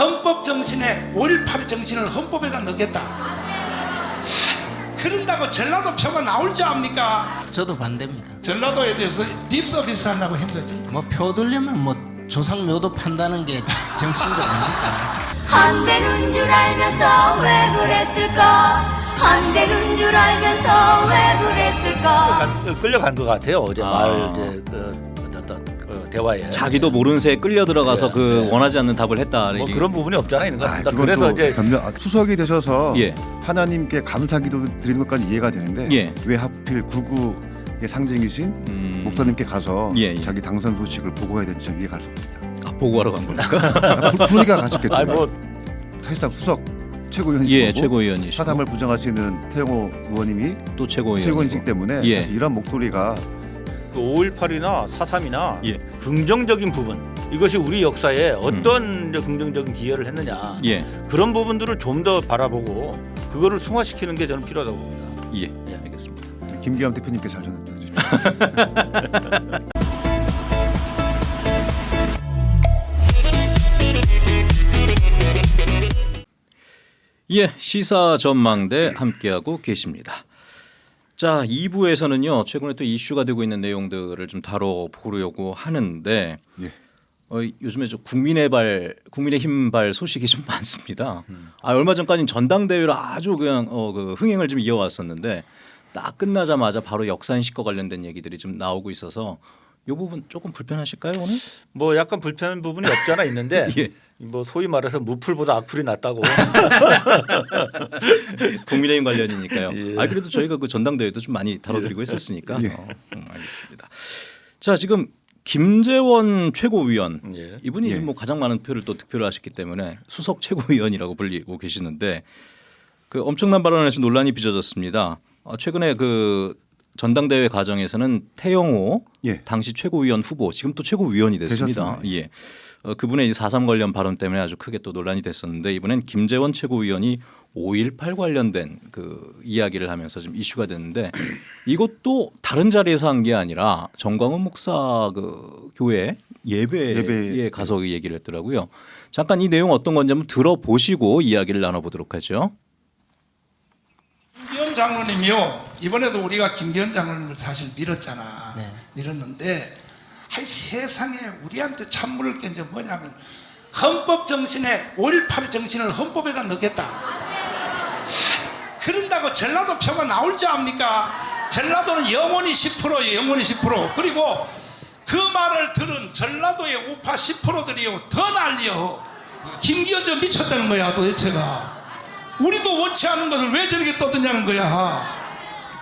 헌법 정신에 5.18 정신을 헌법에다 넣겠다. 그런다고 전라도 표가 나올 줄 압니까? 저도 반대입니다. 전라도에 대해서 립서비스 하려고 한 거지. 뭐 표 들려면 뭐 조상 묘도 판다는 게거 아닙니까? 안 되는 줄 알면서 왜 그랬을까 안 되는 줄 알면서 왜 그랬을까 간- 끌려간 것 같아요. 어제 아. 말 이제 그 대화에 자기도 모르는 새에 끌려 들어가서 네, 그 네. 원하지 않는 답을 했다. 뭐 그런 부분이 없잖아 있는 것 아, 같습니다. 그건 그래서 또 이제 변명, 아, 추석이 되셔서 예. 하나님께 감사기도 드리는 것까지 이해가 되는데 예. 왜 하필 구구의 상징이신 음, 목사님께 가서 예, 예. 자기 당선 소식을 보고해야 되는지 전 이해가 갈수 없습니다. 아, 보고하러 간 겁니까? 아, 부- 분위기가 가셨겠죠. 아니 뭐 사실상 수석 최고위원이시고 예, 최고위원이시고 사담을 부정하시는 태영호 의원님이 또 최고위원. 최고위원이시기 때문에 예. 이런 목소리가 그 5.18이나 4.3이나 예. 긍정적인 부분 이것이 우리 역사에 어떤 이제 긍정적인 기여를 했느냐 음. 예, 그런 부분들을 좀 더 바라보고 그거를 승화시키는 게 저는 필요하다고 봅니다. 예, 예, 알겠습니다. 김기현 대표님께 잘 전해 주십시오. 예, 시사 전망대 함께하고 계십니다. 자, 2부에서는요. 최근에 또 이슈가 되고 있는 내용들을 좀 다뤄보려고 하는데 예. 어, 요즘에 저 국민의 발, 국민의 힘 발 소식이 좀 많습니다. 아, 얼마 전까지는 전당대회를 아주 그냥 어, 그 흥행을 좀 이어왔었는데 딱 끝나자마자 바로 역사인식과 관련된 얘기들이 좀 나오고 있어서 이 부분 조금 불편하실까요 오늘? 뭐 약간 불편한 부분이 없지 않아 있는데 예. 뭐 소위 말해서 무풀보다 악플이 낫다고 국민의힘 관련이니까요. 예. 아 그래도 저희가 그 전당대회도 좀 많이 다뤄드리고 했었으니까. 예. 어, 음, 알겠습니다. 자 지금 김재원 최고위원 예. 이분이 예. 뭐 가장 많은 표를 또 득표를 하셨기 때문에 수석 최고위원이라고 불리고 계시는데 그 엄청난 발언에서 논란이 빚어졌습니다. 어, 최근에 그 전당대회 과정에서는 태영호 예. 당시 최고위원 후보 지금 또 최고위원이 됐습니다. 되셨습니다. 예. 어, 그분의 4.3 관련 발언 때문에 아주 크게 또 논란이 됐었는데 이번엔 김재원 최고위원이 5.18 관련된 그 이야기를 하면서 좀 이슈가 됐는데 이것도 다른 자리에서 한 게 아니라 정광훈 목사 그 교회 예배에 예배. 가서 그 얘기를 했더라고요. 잠깐 이 내용 어떤 건지 한번 들어보시고 이야기를 나눠보도록 하죠. 김기현 장로님이요. 이번에도 우리가 김기현 장로님을 사실 밀었잖아. 네. 밀었는데 하이 세상에 우리한테 찬물을 깬 게 뭐냐면 헌법 정신에 5.18 정신을 헌법에다 넣겠다. 그런다고 전라도 표가 나올 줄 압니까? 전라도는 영원히 10%예요. 영원히 10%. 그리고 그 말을 들은 전라도의 우파 10%들이요. 더 난리요. 김기현 좀 미쳤다는 거야 도대체가. 우리도 원치 않는 것을 왜 저렇게 떠드냐는 거야.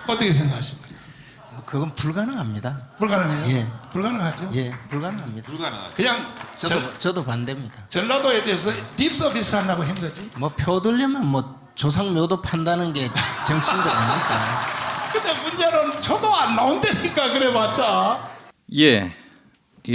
어떻게 생각하십니까? 뭐 그건 불가능합니다. 불가능해요? 예. 불가능하죠? 예, 불가능합니다. 그냥 저도 전, 저도 반대입니다. 전라도에 대해서 립서비스 하려고 한 거지. 뭐표 들려면 뭐 조상묘도 판다는 게 정치인 거 아닙니까? 근데 문제는 표도 안 나온다니까 그래봤자. 예.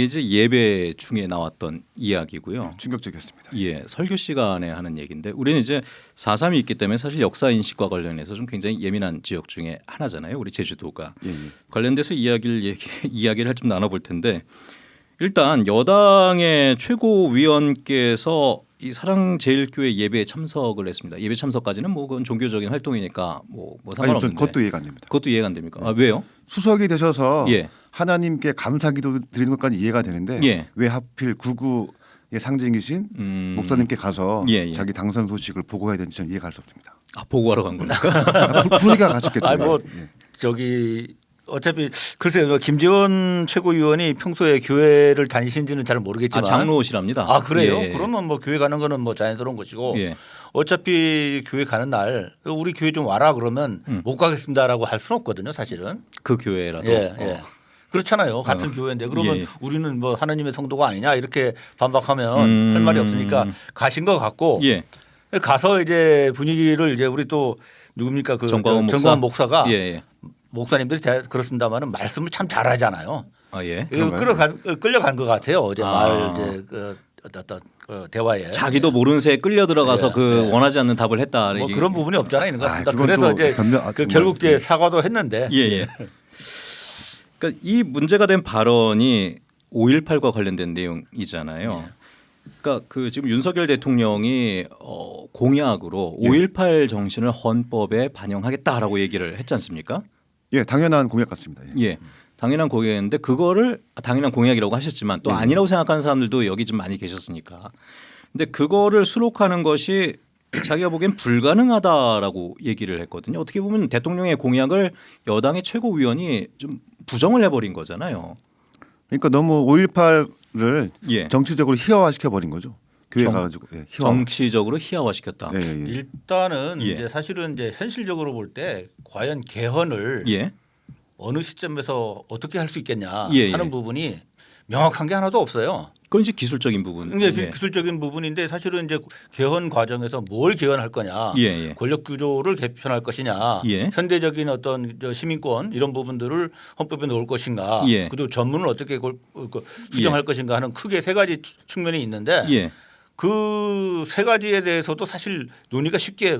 이제 예배 중에 나왔던 이야기고요. 충격적이었습니다. 예, 설교 시간에 하는 얘기인데 우리는 이제 4.3이 있기 때문에 사실 역사 인식과 관련해서 좀 굉장히 예민한 지역 중에 하나잖아요. 우리 제주도가 예, 예. 관련돼서 이야기를 얘기, 이야기를 좀 나눠볼 텐데 일단 여당의 최고위원께서 이 사랑제일교회 예배에 참석을 했습니다. 예배 참석까지는 뭐 그건 종교적인 활동이니까 뭐, 뭐 아니 상관없는데 전 그것도 이해가 안 됩니다. 그것도 이해가 안 됩니까? 아, 왜요? 수석이 되셔서 예. 하나님께 감사기도 드리는 것까지 이해가 되는데 예. 왜 하필 구구 의 상징이신 음, 목사님께 가서 예, 예. 자기 당선 소식을 보고해야 되는지 전 이해가 갈 수 없습니다. 아, 보고하러 간 겁니까? 아, 부- 분위기가 가셨겠죠. 아니 뭐 예. 저기 어차피 글쎄요 김재원 최고위원이 평소에 교회를 다니신지는 잘 아, 모르겠지만 장로시랍니다. 아 그래요? 예, 예. 그러면 뭐 교회 가는 거는 뭐 자연스러운 것이고 예. 어차피 교회 가는 날 우리 교회 좀 와라 그러면 음. 못 가겠습니다라고 할 수는 없거든요 사실은 그 교회라도 예, 어. 예. 그렇잖아요 같은 어. 교회인데 그러면 예, 예. 우리는 뭐 하나님의 성도가 아니냐 이렇게 반박하면 음. 할 말이 없으니까 가신 것 같고 예. 가서 이제 분위기를 이제 우리 또 누굽니까 그 정광훈 저- 목사? 정광훈 목사 가 예, 예. 목사님들이 대- 그렇습니다만은 말씀을 참 잘하잖아요. 아 예. 이거 끌어간 끌려간 것 같아요 어제 아. 말 이제 그 어떤 그 대화에 자기도 모르는 새에 끌려 들어가서 예, 그 예. 원하지 않는 답을 했다. 뭐 그런 부분이 없잖아 있는 것 아, 같습니다. 그건 그래서 또 이제 변명- 아, 그. 결국 이제 예. 사과도 했는데 예, 예. 그러니까 이 문제가 된 발언이 5.18과 관련된 내용이잖아요. 그러니까 그 지금 윤석열 대통령이 어, 공약으로 예. 5.18 정신을 헌법에 반영하겠다라고 얘기를 했지 않습니까? 예, 당연한 공약 같습니다. 예. 예. 당연한 공약인데 그거를 아, 당연한 공약이라고 하셨지만 또 예. 아니라고 생각하는 사람들도 여기 좀 많이 계셨으니까. 근데 그거를 수록하는 것이 자기가 보기엔 불가능하다라고 얘기를 했거든요. 어떻게 보면 대통령의 공약을 여당의 최고위원이 좀 부정을 해버린 거잖아요. 그러니까 너무 5.18을 예. 정치적으로 희화화시켜 버린 거죠. 교회 정- 가가지고 예, 희화. 정치적으로 희화화시켰다. 예, 예, 예. 일단은 예. 이제 사실은 이제 현실적으로 볼 때 과연 개헌을 예. 어느 시점에서 어떻게 할 수 있겠냐 예, 예. 하는 부분이 명확한 게 하나도 없어요. 그건 이제 기술적인 부분. 이게 예. 기술적인 부분인데 사실은 이제 개헌 과정에서 뭘 개헌할 거냐, 예, 예. 권력 구조를 개편할 것이냐, 예. 현대적인 어떤 저 시민권 이런 부분들을 헌법에 넣을 것인가, 예. 그리고 전문을 어떻게 골- 그 수정할 것인가 하는 크게 세 가지 추- 측면이 있는데 예. 그세 가지에 대해서도 사실 논의가 쉽게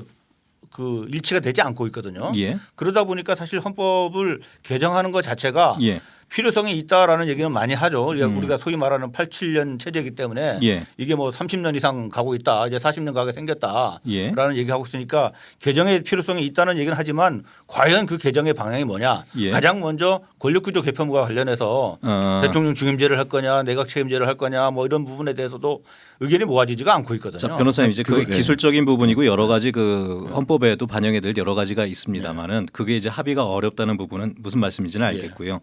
그 일치가 되지 않고 있거든요. 예. 그러다 보니까 사실 헌법을 개정하는 것 자체가 예. 필요성이 있다라는 얘기는 많이 하죠. 우리가, 음. 우리가 소위 말하는 87년 체제이기 때문에 예. 이게 뭐 30년 이상 가고 있다. 이제 40년 가게 생겼다라는 예. 얘기하고 있으니까 개정의 필요성이 있다는 얘기는 하지만 과연 그 개정의 방향이 뭐냐? 예. 가장 먼저 권력구조 개편과 관련해서 어. 대통령 중임제를 할 거냐, 내각 책임제를 할 거냐, 뭐 이런 부분에 대해서도 의견이 모아지지가 않고 있거든요. 자 변호사님 이제 그 예. 기술적인 부분이고 여러 가지 그 헌법에도 반영이 될 여러 가지가 있습니다만은 그게 이제 합의가 어렵다는 부분은 무슨 말씀인지는 알겠고요.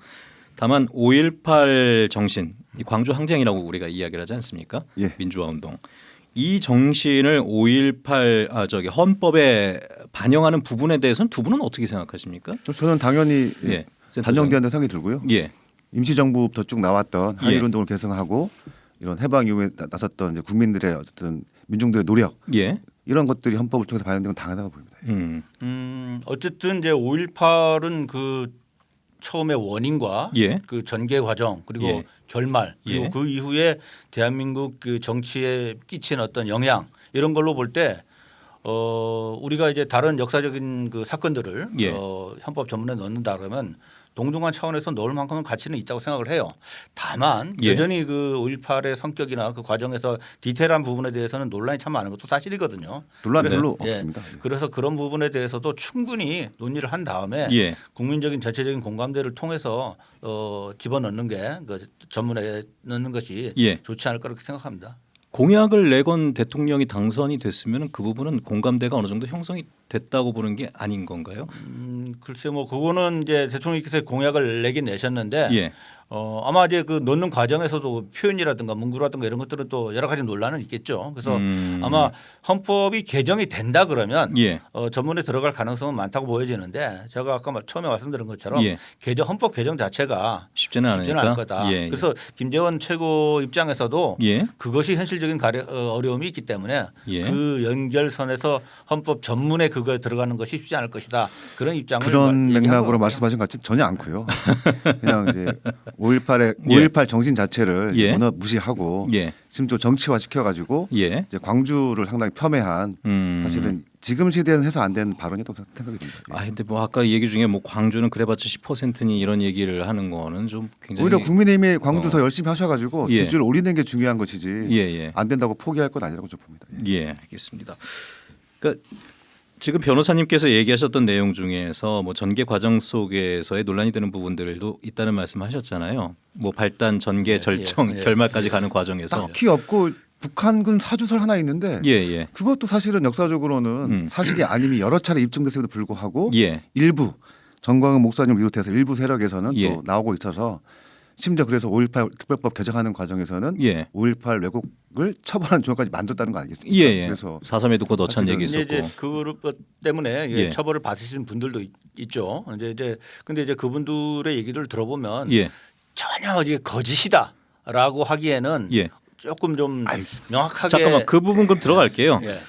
다만 5.18 정신, 이 광주 항쟁이라고 우리가 이야기를 하지 않습니까? 예. 민주화 운동. 이 정신을 5.18 아 저기 헌법에 반영하는 부분에 대해서는 두 분은 어떻게 생각하십니까? 저는 당연히 예, 예. 반영된다는 생각이 들고요. 예. 임시정부부터 쭉 나왔던 예. 한일 운동을 계승하고 이런 해방 이후에 나- 나섰던 이제 국민들의 어쨌든 민중들의 노력 예. 이런 것들이 헌법을 통해서 반영된 건 당연하다고 보입니다. 음. 음, 어쨌든 이제 5.18은 그 처음에 원인과 예. 그 전개 과정 그리고 예. 결말 그리고 예. 그 이후에 대한민국 그 정치에 끼친 어떤 영향 이런 걸로 볼 때 어, 우리가 이제 다른 역사적인 그 사건들을 예. 어, 헌법 전문에 넣는다 그러면 동등한 차원에서 넣을 만큼은 가치는 있다고 생각을 해요. 다만 예. 여전히 그 5.18의 성격이나 그 과정에서 디테일한 부분에 대해서는 논란이 참 많은 것도 사실이거든요. 논란 그래서- 별로 예. 없습니다. 예. 그래서 그런 부분에 대해서도 충분히 논의를 한 다음에 예. 국민적인 전체적인 공감대를 통해서 어, 집어넣는 게 그 전문에 넣는 것이 예. 좋지 않을까 그렇게 생각합니다. 공약을 내건 대통령이 당선이 됐으면 그 부분은 공감대가 어느 정도 형성이 됐다고 보는 게 아닌 건가요? 음, 글쎄 뭐 그거는 이제 대통령께서 공약을 내긴 내셨는데 예. 어, 아마 이제 그 넣는 과정에서도 표현이라든가 문구라든가 이런 것들은 또 여러 가지 논란은 있겠죠. 그래서 음. 아마 헌법이 개정이 된다 그러면 예. 어, 전문에 들어갈 가능성은 많다고 보여지는데 제가 아까 말- 처음에 말씀드린 것처럼 예. 개정 헌법 개정 자체가 쉽지는 쉽지는. 않을 거다. 예, 예. 그래서 김재원 최고 입장에서도 예. 그것이 현실적인 가려, 어, 어려움이 있기 때문에 예. 그 연결선에서 헌법 전문에 그거에 들어가는 것이 쉽지 않을 것이다. 그런 입장을 그런 맥락으로. 말씀하신 것 같지 전혀 않고요. 그냥 이제 5.18의 예. 5.18 정신 자체를 예. 워낙 무시하고 예. 지금 좀 정치화 시켜가지고 예. 이제 광주를 상당히 폄훼한 음. 사실은 지금 시대는 해서 안 되는 발언이라고 생각이 듭니다. 예. 아 근데 뭐 아까 얘기 중에 뭐 광주는 그래봤자 10%니 이런 얘기를 하는 거는 좀 굉장히 오히려 국민의힘이 광주 어. 더 열심히 하셔가지고 예. 지지율 올리는 게 중요한 것이지 예, 예. 안 된다고 포기할 건 아니라고 좀 봅니다. 예. 예, 알겠습니다. 그러니까 지금 변호사님께서 얘기하셨던 내용 중에서 뭐 전개 과정 속에서의 논란이 되는 부분들도 있다는 말씀하셨잖아요. 뭐 발단, 전개, 예, 절정, 예, 예. 결말까지 가는 과정에서 딱히 없고 북한군 사주설 하나 있는데 예, 예. 그것도 사실은 역사적으로는 음. 사실이 아님이 여러 차례 입증됐음에도 불구하고 예. 일부 정광훈 목사님 비롯해서 일부 세력에서는 예. 또 나오고 있어서 심지어 그래서 5.18 특별법 개정하는 과정에서는 예. 5.18 왜곡을 처벌하는 조항까지 만들었다는 거 아니겠습니까? 예, 예. 그래서 사삼에도 곧 어찬 얘기 있었고. 그것 때문에 예. 처벌을 받으시는 분들도 있, 있죠. 이제 이제 근데 이제 그분들의 얘기를 들어보면 예. 전혀 이게 거짓이다라고 하기에는 예. 조금 좀 명확하게 잠깐만 그 부분 그럼 들어갈게요. 예.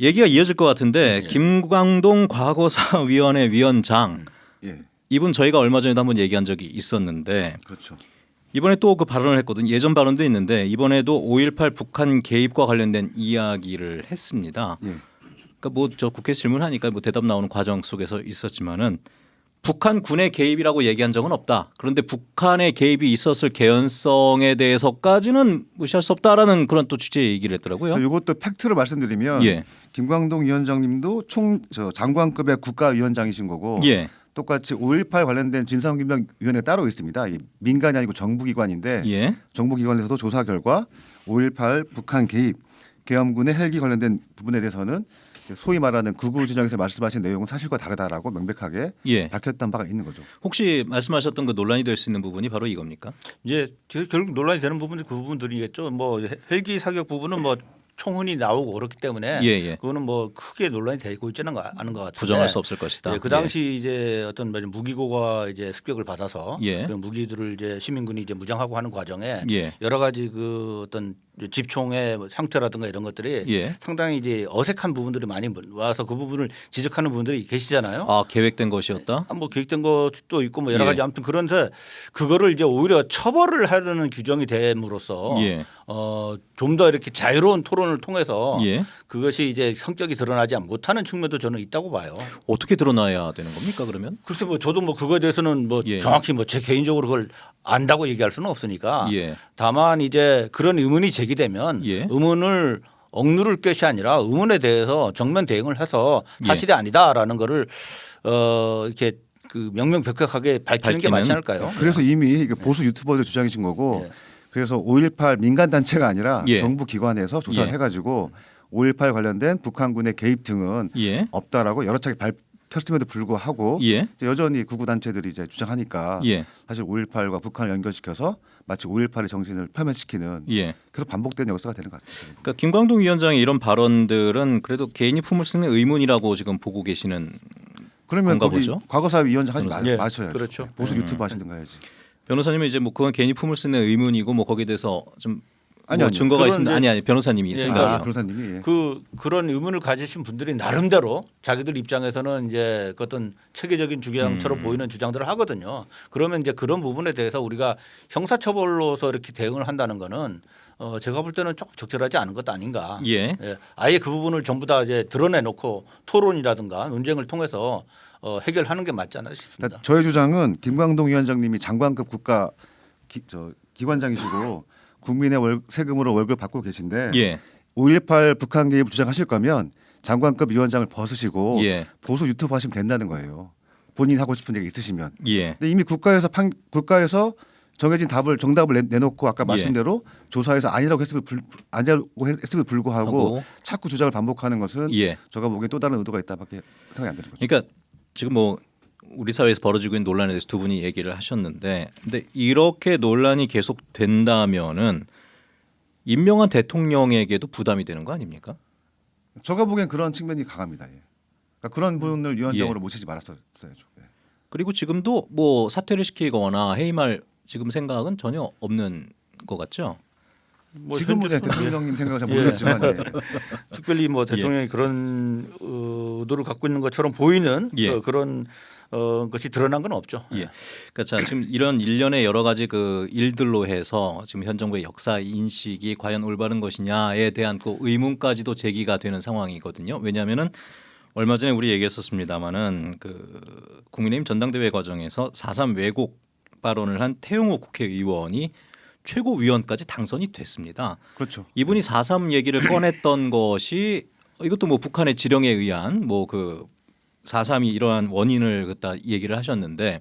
얘기가 이어질 것 같은데 예. 김광동 과거사위원회 위원장 예, 이분 저희가 얼마 전에도 한번 얘기한 적이 있었는데 그렇죠. 이번에 또 그 발언을 했거든요. 예전 발언도 있는데 이번에도 5.18 북한 개입과 관련된 이야기를 했습니다. 예. 그러니까 뭐 저 국회 질문하니까 뭐 대답 나오는 과정 속에서 있었지만은 북한 군의 개입이라고 얘기한 적은 없다. 그런데 북한의 개입이 있었을 개연성에 대해서까지는 무시할 수 없다라는 그런 또 취지의 얘기를 했더라고요. 이것도 팩트로 말씀드리면 예. 김광동 위원장님도 총저 장관급의 국가위원장이신 거고 예. 똑같이 5.18 관련된 진상규명위원회가 따로 있습니다. 민간이 아니고 정부기관인데 예. 정부기관에서도 조사 결과 5.18 북한 개입 계엄군의 헬기 관련된 부분에 대해서는 소위 말하는 구구 지정에서 말씀하신 내용은 사실과 다르다라고 명백하게 예. 밝혔던 바가 있는 거죠. 혹시 말씀하셨던 그 논란이 될 수 있는 부분이 바로 이겁니까? 이제 결- 결국 논란이 되는 부분이 그 부분들이겠죠. 뭐 헬- 헬기 사격 부분은 뭐 총흔이 나오고 그렇기 때문에 예, 예. 그거는 뭐 크게 논란이 되고 있지는 않은 것 같은데 부정할 수 없을 것이다. 예, 그 당시 이제 어떤 뭐 무기고가 이제 습격을 받아서 예. 그 무기들을 이제 시민군이 이제 무장하고 하는 과정에 예. 여러 가지 그 어떤 집총의 뭐 형태라든가 이런 것들이 예. 상당히 이제 어색한 부분들이 많이 와서 그 부분을 지적하는 분들이 계시잖아요. 아 계획된 것이었다. 아, 뭐 계획된 것도 있고 뭐 여러 예. 가지 아무튼 그런데 그거를 이제 오히려 처벌을 하려는 규정이 됨으로써 예. 어, 좀 더 이렇게 자유로운 토론을 통해서 예. 그것이 이제 성격이 드러나지 못하는 측면도 저는 있다고 봐요. 어떻게 드러나야 되는 겁니까 그러면? 글쎄 뭐 저도 뭐 그거에 대해서는 뭐 예. 정확히 뭐 제 개인적으로 그걸 안다고 얘기할 수는 없으니까 예. 다만 이제 그런 의문이 제기되면 예. 의문을 억누를 것이 아니라 의문에 대해서 정면 대응을 해서 예. 사실이 아니다라는 거를 어 이렇게 그 명명백백하게 밝히는 게 밝히면- 맞지 않을까요? 그래서 이미 이게 보수 유튜버들 주장이신 거고 예. 그래서 5.18 민간 단체가 아니라 예. 정부 기관에서 조사를 예. 해가지고 5.18 관련된 북한군의 개입 등은 예. 없다라고 여러 차례 밝혔음에도 불구하고 예. 이제 여전히 구구 단체들이 이제 주장하니까 예. 사실 5.18과 북한을 연결시켜서 마치 5.18의 정신을 표면시키는 예. 계속 반복되는 역사가 되는 것 같습니다. 그러니까 김광동 위원장의 이런 발언들은 그래도 개인이 품을 수 있는 의문이라고 지금 보고 계시는 그러면 거기? 과거사 위원장 하지 마, 예, 마셔야죠. 그렇죠. 보수 음. 유튜브 하시든가 해야지. 변호사님은 이제 뭐 그건 개인이 품을 수 있는 의문이고 뭐 거기에 대해서 좀 아니요, 뭐 아니요. 증거가 그건 있습니다. 아니 아니 변호사님이 예, 생각이요. 아, 변호사님이 예. 그 그런 의문을 가지신 분들이 나름대로 자기들 입장에서는 이제 그 어떤 체계적인 주장처럼 음. 보이는 주장들을 하거든요. 그러면 이제 그런 부분에 대해서 우리가 형사처벌로서 이렇게 대응을 한다는 거는 어 제가 볼 때는 조금 적절하지 않은 것 아닌가. 예. 예, 아예 그 부분을 전부 다 이제 드러내놓고 토론이라든가 논쟁을 통해서 어, 해결하는 게 맞지 않나 싶습니다. 그러니까 저의 주장은 김광동 위원장님이 장관급 국가 기, 저, 기관장이시고 국민의 월, 세금으로 월급 받고 계신데 예. 5.18 북한 개입 주장하실 거면 장관급 위원장을 벗으시고 예. 보수 유튜브 하시면 된다는 거예요. 본인 이 하고 싶은 얘기 있으시면. 예. 근데 이미 국가에서 판, 국가에서 정해진 답을 정답을 내, 내놓고 아까 예. 말씀대로 조사에서 아니라고 했음을 불, 아니라고 했음을 불구하고 하고 자꾸 주장을 반복하는 것은 예. 제가 보기엔 또 다른 의도가 있다밖에 생각이 안 되는 거죠. 그러니까 지금 뭐 우리 사회에서 벌어지고 있는 논란에 대해서 두 분이 얘기를 하셨는데 근데 이렇게 논란이 계속 된다면은 임명한 대통령에게도 부담이 되는 거 아닙니까? 제가 보기엔 그런 측면이 강합니다. 예. 그러니까 그런 분을 위원장으로 모시지 말았어야죠. 예. 그리고 지금도 뭐 사퇴를 시키거나 해임할 지금 생각은 전혀 없는 것 같죠. 뭐 지금은 현재- 예, 대통령님 생각은 잘 예. 모르겠지만 예. 특별히 뭐 대통령이 그런 어, 의도를 갖고 있는 것처럼 보이는 예. 어, 그런 어, 것이 드러난 건 없죠. 예. 그러니까 자 지금 이런 일련의 여러 가지 그 일들로 해서 지금 현 정부의 역사 인식이 과연 올바른 것이냐에 대한 그 의문까지도 제기가 되는 상황이거든요. 왜냐하면은 얼마 전에 우리 얘기했었습니다마는 그 국민의힘 전당대회 과정에서 4.3 왜곡 발언을 한 태용호 국회의원이 최고위원까지 당선이 됐습니다. 그렇죠. 이분이 4.3 얘기를 꺼냈던 것이 이것도 뭐 북한의 지령에 의한 뭐 그 4.3이 이러한 원인을 갖다 얘기를 하셨는데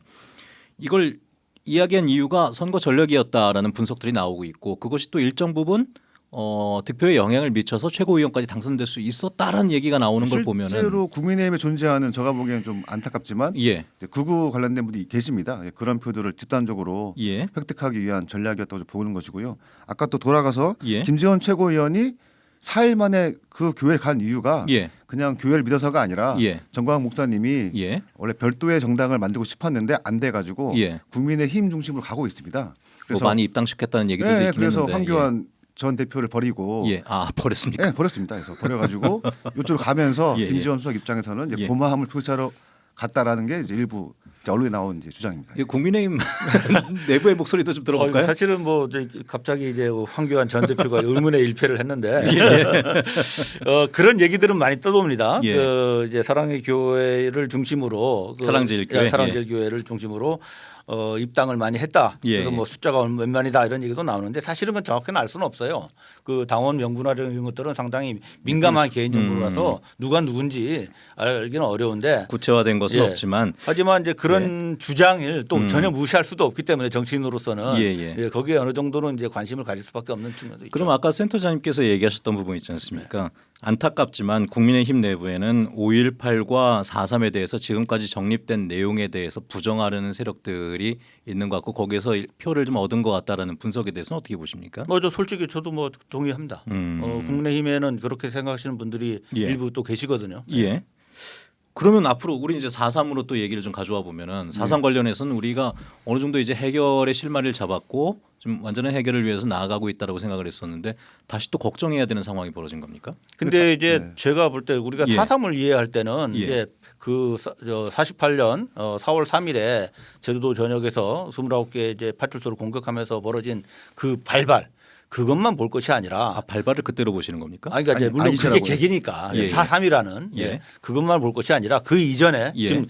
이걸 이야기한 이유가 선거 전략이었다라는 분석들이 나오고 있고 그것이 또 일정 부분 어, 득표에 영향을 미쳐서 최고위원까지 당선될 수 있었다라는 얘기가 나오는 걸 보면은 실제로 국민의힘에 존재하는 제가 보기엔 좀 안타깝지만 예, 극우 관련된 분이 계십니다. 예, 그런 표들을 집단적으로 예, 획득하기 위한 전략이었다고 보는 것이고요. 아까 또 돌아가서 예, 김재원 최고위원이 4일 만에 그 교회를 간 이유가 예, 그냥 교회를 믿어서가 아니라 예, 정광훈 목사님이 예, 원래 별도의 정당을 만들고 싶었는데 안 돼가지고 예. 국민의 힘 중심으로 가고 있습니다. 뭐 그래서 많이 입당시켰다는 얘기도 예, 있긴 그래서 황교안 전 대표를 버리고 예, 예. 아 버렸습니까? 예, 버렸습니다. 그래서 버려가지고 이쪽으로 가면서 예, 예. 김지원 수석 입장에서는 이제 예. 고마움을 표시하러 같다라는 게 이제 일부 이제 언론에 나온 이제 주장입니다. 이 국민의힘 내부의 목소리도 좀 어, 들어볼까요? 사실은 뭐 이제 갑자기 이제 황교안 전 대표가 의문의 일패를 했는데 어, 그런 얘기들은 많이 떠도옵니다. 예. 그 이제 사랑의 교회를 중심으로 그 사랑제일교회? 예, 사랑제일교회를 중심으로 어, 입당을 많이 했다. 예, 그래서 예. 뭐 숫자가 몇만이다 이런 얘기도 나오는데 사실은 그건 정확히는 알 수는 없어요. 그 당원 명부나 이런 것들은 상당히 민감한 개인 정보라서 누가 누군지 알기는 어려운데 구체화된 것은 예. 없지만 하지만 이제 그런 주장을 또 음. 전혀 무시할 수도 없기 때문에 정치인으로서는 예, 예. 예, 거기에 어느 정도는 이제 관심을 가질 수밖에 없는 측면도 있죠. 그럼 아까 센터장님께서 얘기하셨던 부분 있지 않습니까? 안타깝지만 국민의힘 내부에는 5.18과 4.3에 대해서 지금까지 정립된 내용에 대해서 부정하려는 세력들이 있는 것 같고 거기에서 일- 표를 좀 얻은 것 같다라는 분석에 대해서는 어떻게 보십니까? 뭐저 솔직히 저도 뭐 동의합니다. 음. 어, 국민의힘에는 그렇게 생각하시는 분들이 예. 일부 또 계시거든요. 예. 그러면 앞으로 우리 이제 4.3으로 또 얘기를 좀 가져와 보면은 4.3 관련해서는 우리가 어느 정도 이제 해결의 실마리를 잡았고 좀 완전한 해결을 위해서 나아가고 있다라고 생각을 했었는데 다시 또 걱정해야 되는 상황이 벌어진 겁니까? 근데 이제 제가 볼 때 우리가 예. 사삼을 이해할 때는 예. 이제 그 사- 저 48년 어 4월 3일에 제주도 전역에서 29개 이제 파출소를 공격하면서 벌어진 그 발발 그것만 볼 것이 아니라 아 발발을 그때로 보시는 겁니까? 아니 그러니까 이제 아니, 물론 그게 아니시라고요. 계기니까 예, 예. 4.3이라는 예. 예. 그것만 볼 것이 아니라 그 이전에 예. 지금 어,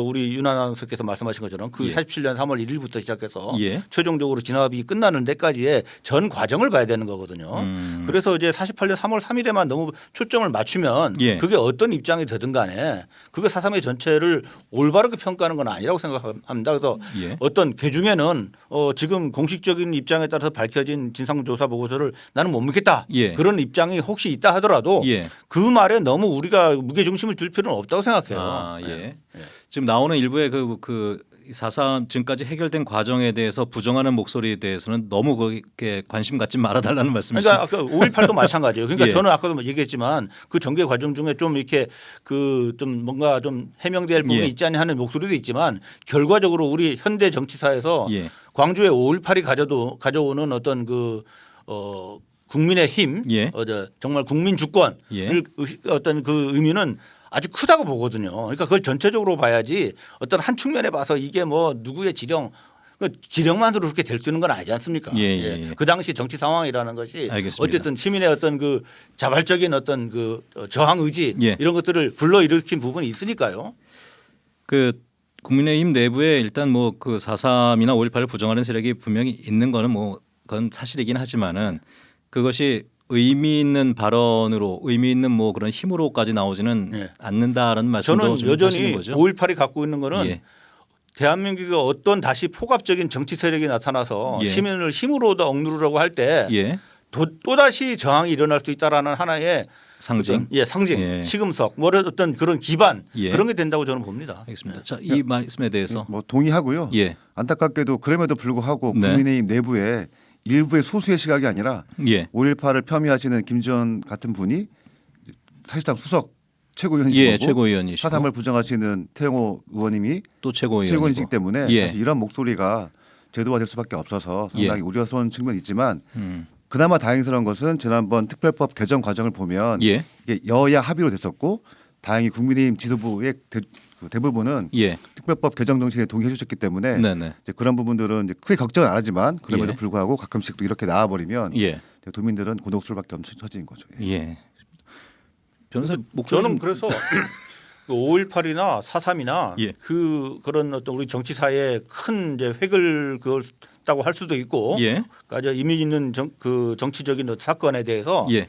우리 윤 아나운서께서 말씀하신 것처럼 그 예. 47년 3월 1일부터 시작해서 예. 최종적으로 진압이 끝나는 데까지의 전 과정을 봐야 되는 거거든요. 음. 그래서 이제 48년 3월 3일에만 너무 초점을 맞추면 예. 그게 어떤 입장이 되든 간에 그게 4.3의 전체를 올바르게 평가하는 건 아니라고 생각합니다. 그래서 예. 어떤 개 중에는 어 지금 공식적인 입장에 따라서 밝혀진 진상조사 보고서를 나는 못 믿겠다. 예. 그런 입장이 혹시 있다 하더라도 예. 그 말에 너무 우리가 무게 중심을 둘 필요는 없다고 생각해요. 아, 예. 지금 나오는 일부의 그, 그4.3 지금까지 해결된 과정에 대해서 부정하는 목소리에 대해서는 너무 그렇게 관심 갖지 말아달라는 말씀이시죠? 그러니까 아까 5.18도 마찬가지예요. 그러니까 예. 저는 아까도 얘기했지만 그 전개 과정 중에 좀 이렇게 그 좀 뭔가 좀 해명될 부분이 예. 있지 않냐 하는 목소리도 있지만 결과적으로 우리 현대 정치사에서 예. 광주의 5.18이 가져도 가져오는 어떤 그 어. 국민의 힘, 예. 어, 저, 정말 국민 주권을 예. 의- 어떤 그 의미는 아주 크다고 보거든요. 그러니까 그걸 전체적으로 봐야지 어떤 한 측면에 봐서 이게 뭐 누구의 지령 그 지령만으로 그렇게 될 수 있는 건 아니지 않습니까? 예, 예, 예. 그 당시 정치 상황이라는 것이 알겠습니다. 어쨌든 시민의 어떤 그 자발적인 어떤 그 저항 의지 예. 이런 것들을 불러일으킨 부분이 있으니까요. 그 국민의힘 내부에 일단 뭐 그 4.3이나 5.18을 부정하는 세력이 분명히 있는 거는 뭐 그건 사실이긴 하지만은 그것이 의미 있는 발언으로 의미 있는 뭐 그런 힘으로까지 나오지는 예. 않는다라는 말씀도 저는 좀 여전히 하시는 거죠. 5.18이 갖고 있는 거는 예. 대한민국에 어떤 다시 포갑적인 정치 세력이 나타나서 예. 시민을 힘으로 더 억누르려고 할때 예. 또다시 저항이 일어날 수 있다라는 하나의 상징. 예, 상징, 예. 시금석, 뭐 어떤 그런 기반 예. 그런 게 된다고 저는 봅니다. 알겠습니다. 자, 이 말씀에 대해서 뭐 동의하고요. 예. 안타깝게도 그럼에도 불구하고 네. 국민의힘 내부에 일부의 소수의 시각이 아니라 예. 5.18을 폄훼하시는 김전 같은 분이 사실상 수석 최고위원이시고 예, 최고위원이시고 사삼을 부정하시는 태영호 의원님이 또 최고위원이고 최고위원이시기 때문에 예. 사실 이런 목소리가 제도화될 수밖에 없어서 상당히 예. 우려스러운 측면이 있지만 음. 그나마 다행스러운 것은 지난번 특별법 개정 과정을 보면 예. 이게 여야 합의로 됐었고 다행히 국민의힘 지도부의 대, 그 대부분은 예. 특별법 개정 정신에 동의해 주셨기 때문에 네, 네. 이제 그런 부분들은 이제 크게 걱정은 안 하지만 그럼에도 예. 불구하고 가끔씩 또 이렇게 나와버리면 예. 도민들은 곤혹스러울밖에 없는 처지인 거죠. 예. 예. 변호사 목소리 저는 좀- 그래서 5.18이나 4.3이나 예. 그 그런 어떤 우리 정치사에 큰 이제 획을 그었다고 할 수도 있고 예. 그러니까 의미 있는 정, 그 정치적인 사건에 대해서 예.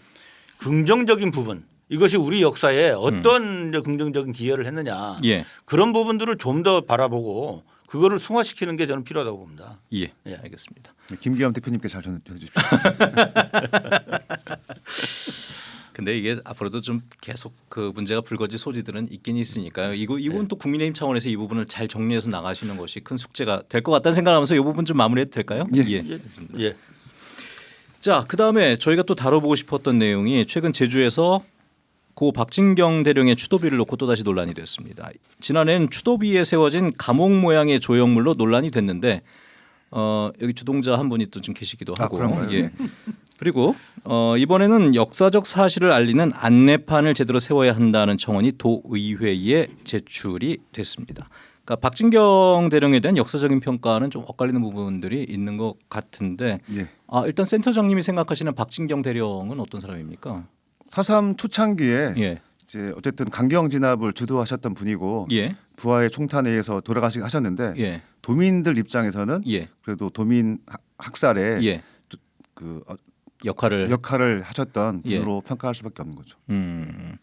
긍정적인 부분 이것이 우리 역사에 어떤 이제 긍정적인 기여를 했느냐 음. 예. 그런 부분들을 좀 더 바라보고 그거를 승화시키는 게 저는 필요하다고 봅니다. 예. 예. 알겠습니다. 김기현 대표님께 잘 전해 주십시오. 근데 이게 앞으로도 좀 계속 그 문제가 불거질 소지들은 있긴 있으니까요. 이거 이건 또 국민의힘 차원에서 이 부분을 잘 정리해서 나가시는 것이 큰 숙제가 될 것 같다는 생각하면서 이 부분 좀 마무리해도 될까요? 예. 알겠습니다. 예. 자, 그다음에 저희가 또 다뤄보고 싶었던 내용이 최근 제주에서 고 박진경 대령의 추도비를 놓고 또다시 논란이 됐습니다. 지난해엔 추도비에 세워진 감옥 모양의 조형물로 논란이 됐는데 어, 여기 주동자 한 분이 또 지금 계시기도 아, 하고 그런가요? 예. 그리고 어, 이번에는 역사적 사실을 알리는 안내판을 제대로 세워야 한다는 청원이 도의회에 제출이 됐습니다. 그러니까 박진경 대령에 대한 역사적인 평가는 좀 엇갈리는 부분들이 있는 것 같은데 예. 아, 일단 센터장님이 생각하시는 박진경 대령은 어떤 사람입니까? 사삼 초창기에 예. 이제 어쨌든 강경 진압을 주도하셨던 분이고 예. 부하의 총탄에 의해서 돌아가시긴 하셨는데 예. 도민들 입장에서는 예. 그래도 도민 하- 학살에 예. 그 어, 역할을 역할을 하셨던 예. 분으로 평가할 수밖에 없는 거죠. 음.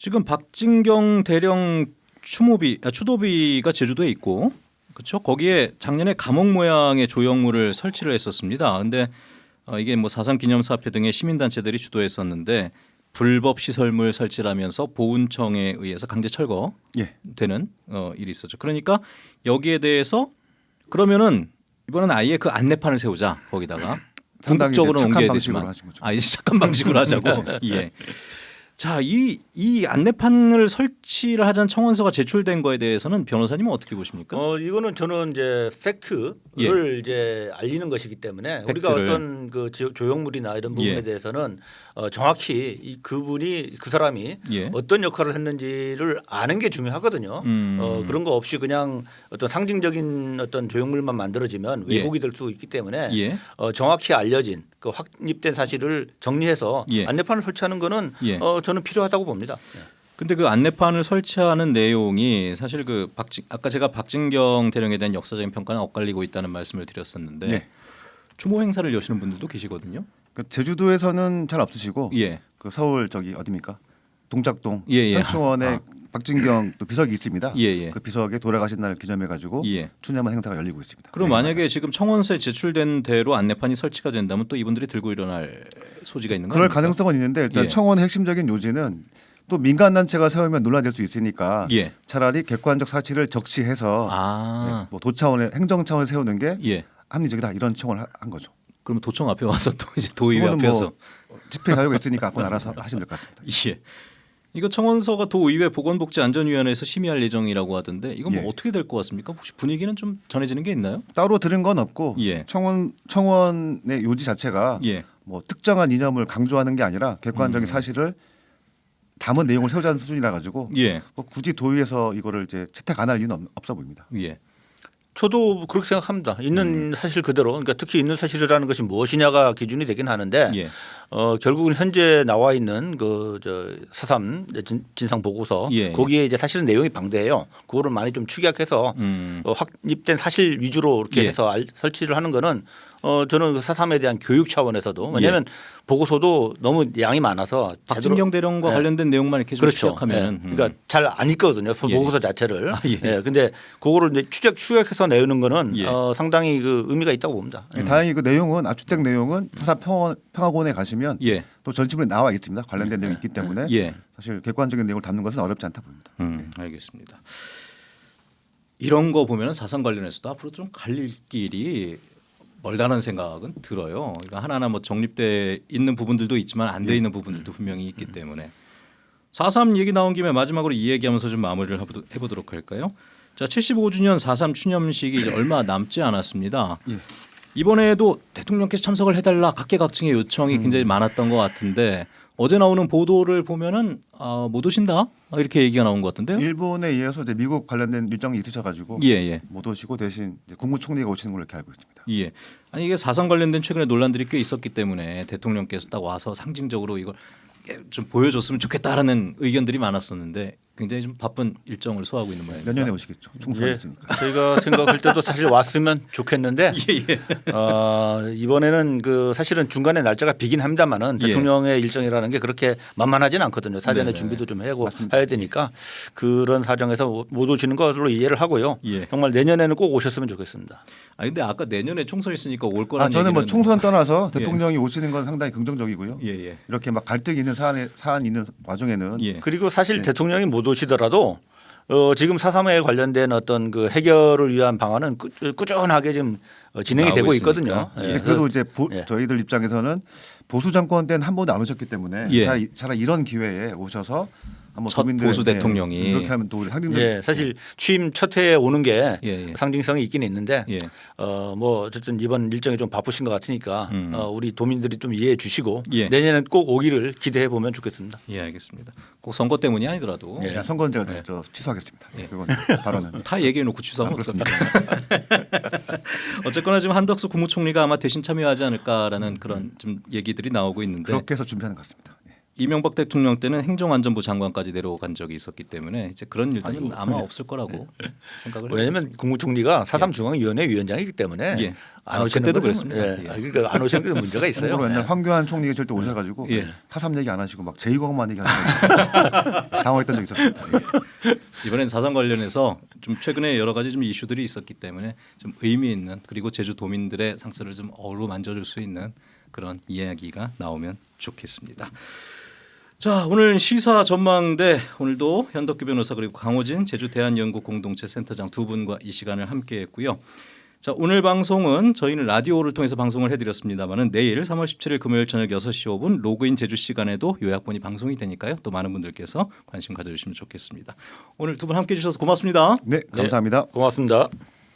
지금 박진경 대령 추모비 아, 추도비가 제주도에 있고 그렇죠. 거기에 작년에 감옥 모양의 조형물을 설치를 했었습니다. 근데 어, 이게 뭐 사상 기념사업회 등의 시민단체들이 주도했었는데 불법 시설물 설치를 하면서 보훈청에 의해서 강제 철거되는 예. 어, 일이 있었죠. 그러니까 여기에 대해서 그러면은 이번엔 아예 그 안내판을 세우자 거기다가 궁극적으로 옮겨야 되지만. 아 이제 착한 방식으로 하자고 예. 자, 이, 이 안내판을 설치를 하자는 청원서가 제출된 거에 대해서는 변호사님은 어떻게 보십니까? 어 이거는 저는 이제 팩트를 이제 알리는 것이기 때문에 우리가 예. 팩트를. 어떤 그 지- 조형물이나 이런 부분에 예. 대해서는 어 정확히 이 그분이 그 사람이 예. 어떤 역할을 했는지를 아는 게 중요하거든요. 음. 어 그런 거 없이 그냥 어떤 상징적인 어떤 조형물만 만들어지면 예. 왜곡이 될 수 있기 때문에 예. 어 정확히 알려진 그 확립된 사실을 정리해서 예. 안내판을 설치하는 거는 예. 어 저는 필요하다고 봅니다. 근데 그 안내판을 설치하는 내용이 사실 그 박진 아까 제가 박진경 대령에 대한 역사적인 평가는 엇갈리고 있다는 말씀을 드렸었는데 네. 추모 행사를 여시는 분들도 계시거든요. 그 제주도에서는 잘 없으시고 예. 그 서울 저기 어디입니까? 동작동 예, 예. 현충원에 아. 박진경 또 비석이 있습니다. 예, 예. 그 비석에 돌아가신 날 기념해 가지고 예. 추념한 행사가 열리고 있습니다. 그럼 네. 만약에 지금 청원서에 제출된 대로 안내판이 설치가 된다면 또 이분들이 들고 일어날 소지가 있는 그럴 거아닙니까 가능성은 있는데 일단 예. 청원의 핵심적인 요지는 또 민간 단체가 세우면 논란될 수 있으니까 예. 차라리 객관적 사실을 적시해서 아. 네, 뭐 도 차원의 행정 차원을 세우는 게 예. 합리적이다 이런 청원을 하- 한 거죠. 그러면 도청 앞에 와서 또 이제 도의회 그거는 앞에서 뭐 집회 자유가 있으니까 그건 알아서 하시면 될 것 같습니다. 예. 이거 청원서가 도의회 보건복지안전위원회에서 심의할 예정이라고 하던데 이건 뭐 예. 어떻게 될 것 같습니까? 혹시 분위기는 좀 전해지는 게 있나요? 따로 들은 건 없고 예. 청원 청원의 요지 자체가 예. 뭐 특정한 이념을 강조하는 게 아니라 객관적인 음. 사실을 담은 내용을 세우자는 수준이라 가지고 예. 뭐 굳이 도의에서 이거를 이제 채택 안 할 이유는 없- 없어 보입니다. 예. 저도 그렇게 생각합니다. 있는 사실 그대로 그러니까 특히 있는 사실이라는 것이 무엇이냐가 기준이 되긴 하는데 예. 어 결국은 현재 나와 있는 그 저 사삼 진- 진상 보고서 예, 예. 거기에 이제 사실은 내용이 방대해요. 그거를 많이 좀 축약해서 음. 어, 확립된 사실 위주로 이렇게 예. 해서 알- 설치를 하는 거는 어 저는 그 사삼에 대한 교육 차원에서도 왜냐하면 보고서도 너무 양이 많아서 예. 박진경 대령과 예. 관련된 내용만 이렇게 좀 그렇죠. 취약하면 예. 그러니까 잘 안 읽거든요. 예. 보고서 자체를. 아, 예. 예. 근데 그거를 이제 추적 추격해서 내는 거는 예. 어, 상당히 그 의미가 있다고 봅니다. 예, 다행히 그 내용은 압축된 내용은 평원, 평화원에 가시면 예. 또 전시물에 나와 있습니다. 관련된 내용이 있기 때문에 예. 사실 객관적인 내용을 담는 것은 어렵지 않다 봅니다. 음, 알겠습니다. 이런 거 보면 사상 관련해서도 앞으로 좀 갈릴 길이 멀다는 생각은 들어요. 그러니까 하나하나 뭐 정립돼 있는 부분들도 있지만 안 돼 있는 부분들도 분명히 있기 때문에 4.3 얘기 나온 김에 마지막으로 이 얘기하면서 좀 마무리를 해보도- 해보도록 할까요? 자, 75주년 4.3 추념식이 얼마 남지 않았습니다. 예. 이번에도 대통령께서 참석을 해달라 각계각층의 요청이 굉장히 많았던 것 같은데 어제 나오는 보도를 보면은 아, 못 오신다 이렇게 얘기가 나온 것 같은데요. 일본에 의해서 이제 미국 관련된 일정이 있으셔가지고 예, 예, 못 오시고 대신 국무총리가 오시는 걸로 이렇게 알고 있습니다. 예. 아니 이게 사상 관련된 최근에 논란들이 꽤 있었기 때문에 대통령께서 딱 와서 상징적으로 이걸 좀 보여줬으면 좋겠다라는 의견들이 많았었는데 굉장히 좀 바쁜 일정을 소화하고 있는 모양입니다. 내년에 오시겠죠. 총선 예. 있으니까. 저희가 생각할 때도 사실 왔으면 좋겠는데 예, 예. 어, 이번에는 그 사실은 중간에 날짜가 비긴 합니다만은 예. 대통령의 일정이라는 게 그렇게 만만하지는 않거든요. 사전에 네네. 준비도 좀 하고 해야 되니까 그런 사정에서 못- 못 오시는 것으로 이해를 하고요. 예. 정말 내년에는 꼭 오셨으면 좋겠습니다. 아 근데 아까 내년에 총선 있으니까 올 거라는 아 저는 뭐 총선 떠나서 예. 대통령이 오시는 건 상당히 긍정적이고요. 예, 예. 이렇게 막 갈등이 있는 사안에 사안 있는 와중에는 예. 그리고 사실 네. 대통령이 못 오시더라도 어, 지금 사삼에 관련된 어떤 그 해결을 위한 방안은 꾸, 꾸준하게 지금 어, 진행이 되고. 있거든요. 예. 네, 그래서 그래도 이제 보- 예. 저희들 입장에서는 보수 정권 때는 한 번도 안 오셨기 때문에 예. 차라리, 차라리 이런 기회에 오셔서 한번 첫 도민들의- 보수 네, 대통령이. 이렇게 하면 또 우리 상징적 예, 사실 취임 첫 해에 오는 게 예, 예. 상징성이 있긴 있는데 예. 어뭐 어쨌든 이번 일정이 좀 바쁘신 것 같으니까 음. 어, 우리 도민들이 좀 이해해 주시고 예. 내년엔 꼭 오기를 기대해 보면 좋겠습니다. 예, 알겠습니다. 꼭 선거 때문이 아니더라도 예. 선거는 제가 저 취소하겠습니다. 예. 그건 발언은 다 얘기해 놓고 취소하면 아, 어떡합니까? 어쨌거나 지금 한덕수 국무총리가 아마 대신 참여하지 않을까라는 그런 좀 얘기들이 나오고 있는데 그렇게 해서 준비하는 것 같습니다. 예. 이명박 대통령 때는 행정안전부 장관까지 내려간 적이 있었기 때문에 이제 그런 일들은 아마 없을 거라고 생각을 왜냐하면 해보겠습니다. 국무총리가 사삼 중앙위원회 위원장이기 때문에 예. 안 아, 오시는 거는, 그랬습니다. 예. 예. 아, 그러니까 안 오시는 게 문제가 있어요. 옛날 예. 황교안 총리 계실 때 오셔가지고 예. 사삼 얘기 안 하시고 막 제2공만 얘기하시고 당황했던 적이 있었습니다. 예. 이번엔 사상 관련해서 좀 최근에 여러 가지 좀 이슈들이 있었기 때문에 좀 의미 있는 그리고 제주 도민들의 상처를 좀 어루만져줄 수 있는 그런 이야기가 나오면 좋겠습니다. 자 오늘 시사 전망대 오늘도 현덕규 변호사 그리고 강호진 제주 대한연구 공동체 센터장 두 분과 이 시간을 함께했고요. 자 오늘 방송은 저희는 라디오를 통해서 방송을 해드렸습니다만은 내일 3월 17일 금요일 저녁 6시 5분 로그인 제주 시간에도 요약본이 방송이 되니까요. 또 많은 분들께서 관심 가져주시면 좋겠습니다. 오늘 두 분 함께해 주셔서 고맙습니다. 네, 감사합니다. 고맙습니다.